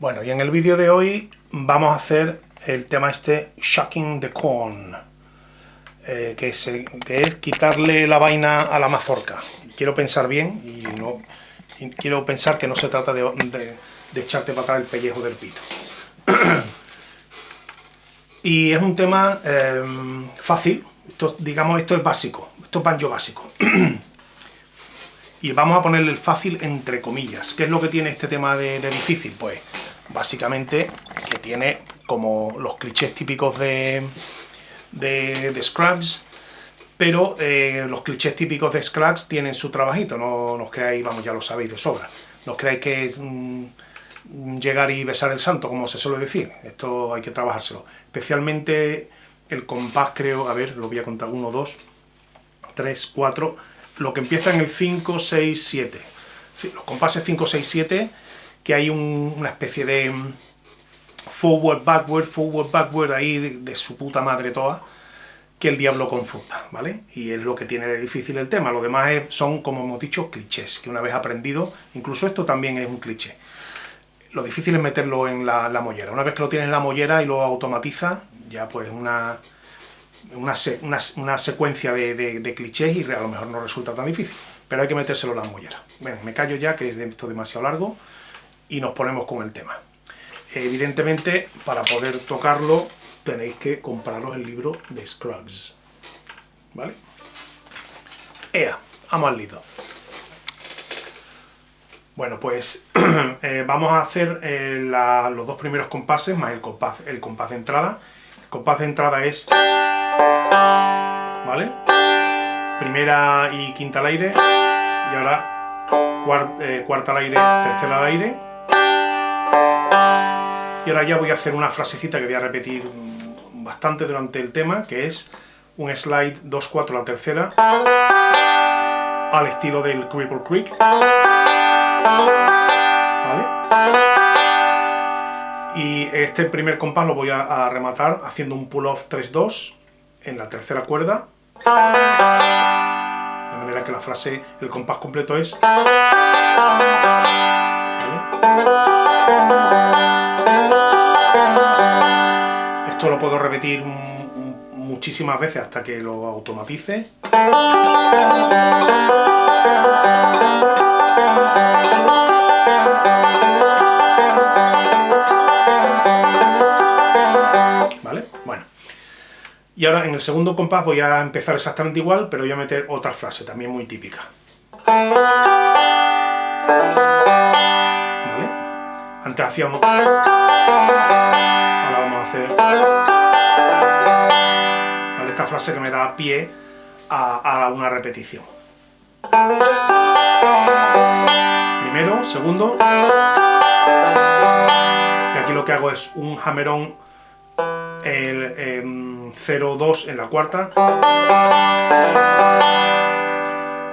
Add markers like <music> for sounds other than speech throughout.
Bueno, y en el vídeo de hoy vamos a hacer el tema este Shocking the Corn, eh, que, es, quitarle la vaina a la mazorca. Quiero pensar bien y, no, quiero pensar que no se trata de, echarte para atrás el pellejo del pito. <clears throat> y es un tema eh, fácil, digamos esto es básico, esto es banjo básico. <clears throat> y vamos a ponerle el fácil entre comillas. ¿Qué es lo que tiene este tema de, difícil? Pues básicamente que tiene como los clichés típicos de, de, Scrubs, pero eh, los clichés típicos de Scrubs tienen su trabajito, no, os creáis, vamos, ya lo sabéis de sobra, no creáis que es mm, llegar y besar el santo, como se suele decir, esto hay que trabajárselo, especialmente el compás creo, a ver, lo voy a contar, 1, 2, 3, 4, lo que empieza en el 5, 6, 7. Los compases 5, 6, 7, que hay una especie de mm, forward, backward, forward, backward ahí de, su puta madre toda, que el diablo confunda, ¿vale? Y es lo que tiene de difícil el tema. Lo demás son, como hemos dicho, clichés, que una vez aprendido, incluso esto también es un cliché. Lo difícil es meterlo en la, la mollera. Una vez que lo tienes en la mollera y lo automatiza, ya pues una una, una, secuencia de, clichés y a lo mejor no resulta tan difícil, pero hay que metérselo en la mollera. Bueno, me callo ya, que esto es demasiado largo, y nos ponemos con el tema. Evidentemente, para poder tocarlo, tenéis que compraros el libro de Scruggs. ¿Vale? Ea, vamos al lido. Bueno, pues <clears throat> eh, vamos a hacer eh, los dos primeros compases más el compás, el compás de entrada. El compás de entrada es ¿Vale? Primera y quinta al aire. Y ahora eh, cuarta al aire, tercera al aire. Y ahora ya voy a hacer una frasecita que voy a repetir bastante durante el tema, que es un slide 2-4 la tercera, al estilo del Cripple Creek. ¿Vale? Y este primer compás lo voy a, a rematar haciendo un pull-off 3-2 en la tercera cuerda, de manera que la frase, el compás completo es... Esto puedo repetir muchísimas veces hasta que lo automatice. Y ahora en el segundo compás voy a empezar exactamente igual, pero voy a meter otra frase, también muy típica. ¿Vale? Antes hacíamos... Ahora vamos a hacer... Esta frase que me da pie a, a una repetición. Primero, segundo... Y aquí lo que hago es un hammerón el, 0,2 en la cuarta.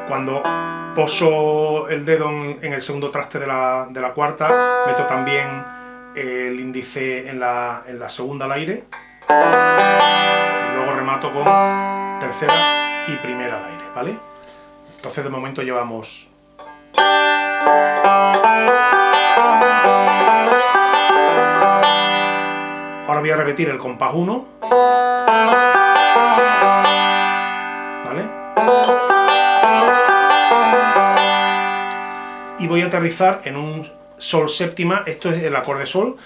Cuando poso el dedo en, el segundo traste de la, cuarta, meto también el índice en la, en la segunda al aire. Y luego remato con tercera y primera al aire, ¿vale? Entonces de momento llevamos... Ahora voy a repetir el compás 1. ¿Vale? Y voy a aterrizar en un sol séptima, esto es el acorde sol.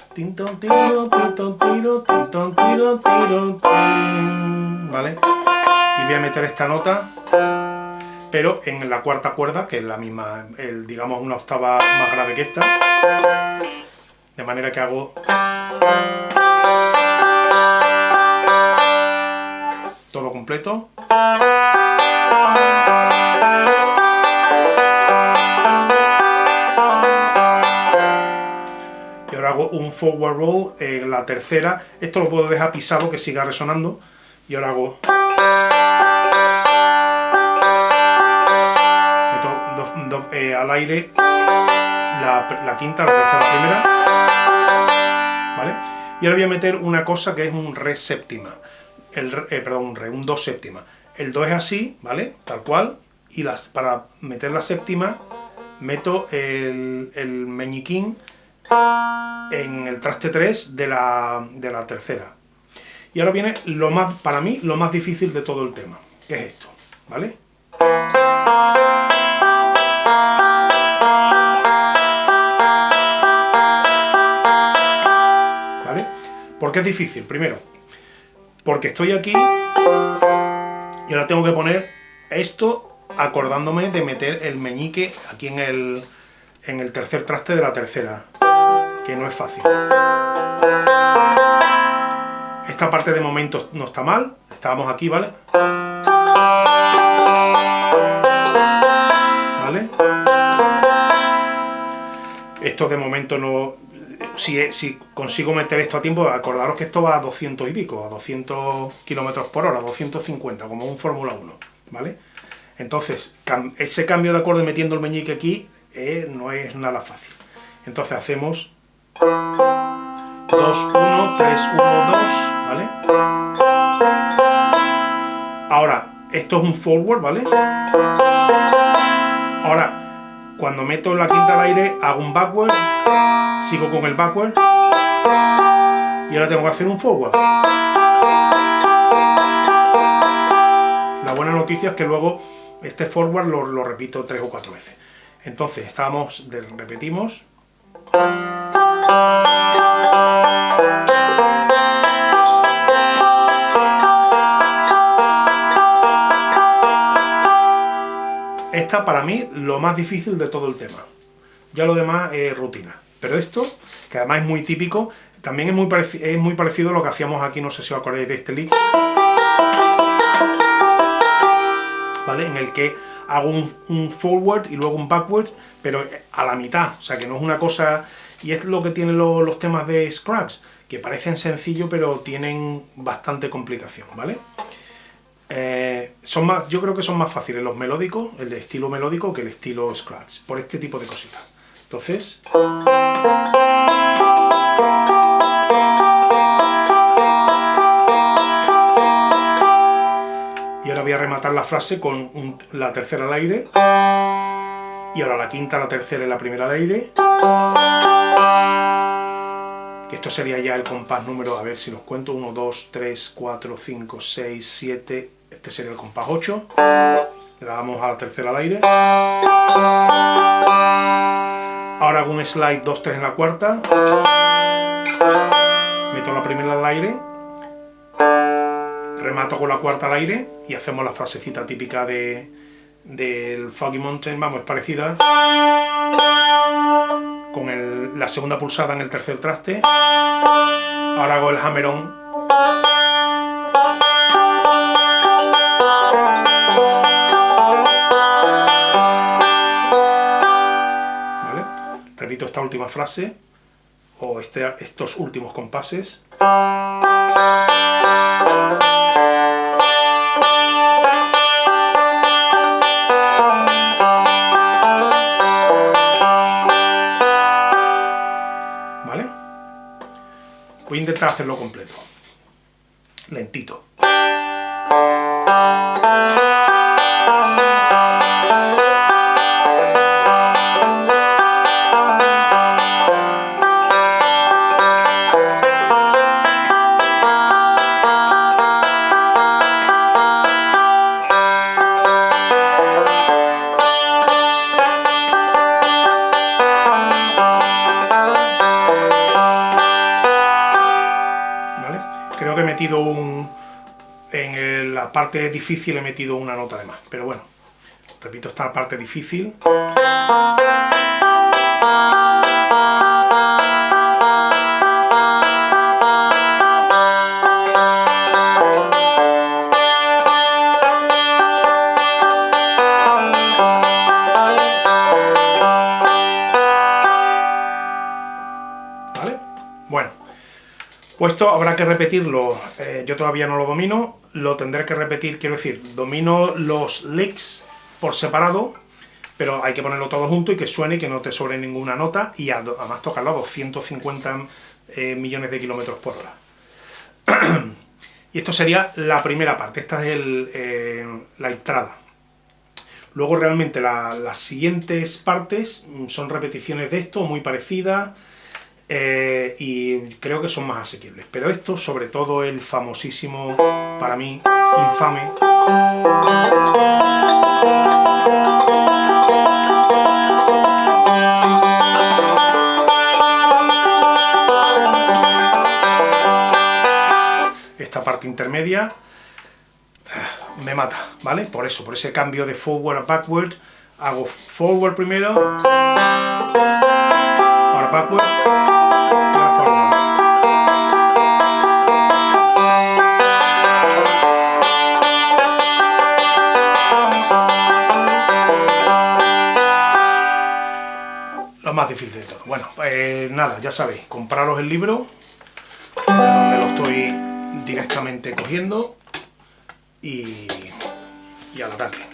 ¿Vale? Y voy a meter esta nota, pero en la cuarta cuerda, que es la misma, el, digamos una octava más grave que esta. De manera que hago... todo completo. Hago un forward roll en la tercera. Esto lo puedo dejar pisado que siga resonando. Y ahora hago... Meto eh, al aire la, quinta, la tercera, la primera. ¿Vale? Y ahora voy a meter una cosa que es un re séptima el, eh, perdón, un re, un do séptima. El do es así, ¿vale? Tal cual. Y las, para meter la séptima, meto el, el meñiquín en el traste 3 de la, de la tercera. Y ahora viene lo más, para mí, lo más difícil de todo el tema, que es esto, ¿vale? ¿Vale? ¿Por qué es difícil? Primero, porque estoy aquí y ahora tengo que poner esto acordándome de meter el meñique aquí en el, en el tercer traste de la tercera, que no es fácil. Esta parte de momento no está mal, estábamos aquí, ¿vale? ¿Vale? Esto de momento no... Si, si consigo meter esto a tiempo, acordaros que esto va a 200 y pico, a 200 kilómetros por hora, 250, como un Fórmula 1, ¿vale? Entonces, ese cambio de acorde metiendo el meñique aquí eh, no es nada fácil. Entonces hacemos 2, 1, 3, 1, 2, ¿vale? Ahora, esto es un forward, ¿vale? Ahora, cuando meto la quinta al aire, hago un backward, sigo con el backward, y ahora tengo que hacer un forward. La buena noticia es que luego este forward lo, lo repito tres o cuatro veces. Entonces, estamos, repetimos. Esta para mí lo más difícil de todo el tema. Ya lo demás es rutina. Pero esto, que además es muy típico, también es muy, es muy parecido a lo que hacíamos aquí, no sé si os acordáis de este lick. ¿Vale? En el que hago un, forward y luego un backward, pero a la mitad, o sea que no es una cosa... Y es lo que tienen los temas de Scratch, que parecen sencillos pero tienen bastante complicación, ¿vale? Eh, son más, yo creo que son más fáciles los melódicos, el estilo melódico, que el estilo Scratch, por este tipo de cositas. Entonces... rematar la frase con la tercera al aire, y ahora la quinta, la tercera y la primera al aire, que esto sería ya el compás número, a ver si los cuento, 1, 2, 3, 4, 5, 6, 7, este sería el compás 8. Le damos a la tercera al aire. Ahora hago un slide 2, 3 en la cuarta. Meto la primera al aire. Remato con la cuarta al aire y hacemos la frasecita típica de, del Foggy Mountain, vamos, es parecida. Con la segunda pulsada en el tercer traste. Ahora hago el hammer on esta última frase, o este, estos últimos compases. Intentar hacerlo completo. Lentito. Un... En la parte difícil he metido una nota de más, pero bueno, repito esta parte difícil. Esto habrá que repetirlo, eh, yo todavía no lo domino, lo tendré que repetir, quiero decir, domino los licks por separado, pero hay que ponerlo todo junto y que suene que no te sobre ninguna nota y además tocarlo a 250 eh, millones de kilómetros por hora. <clears throat> y esto sería la primera parte, esta es eh, la entrada. Luego realmente las siguientes partes son repeticiones de esto, muy parecidas, eh, y creo que son más asequibles. Pero esto, sobre todo el famosísimo, para mí, infame... Esta parte intermedia eh, me mata, ¿vale? Por eso, por ese cambio de forward a backward, hago forward primero, backward, y. Lo más difícil de todo. Bueno, pues nada, ya sabéis, compraros el libro, de donde lo estoy directamente cogiendo, y, y al ataque.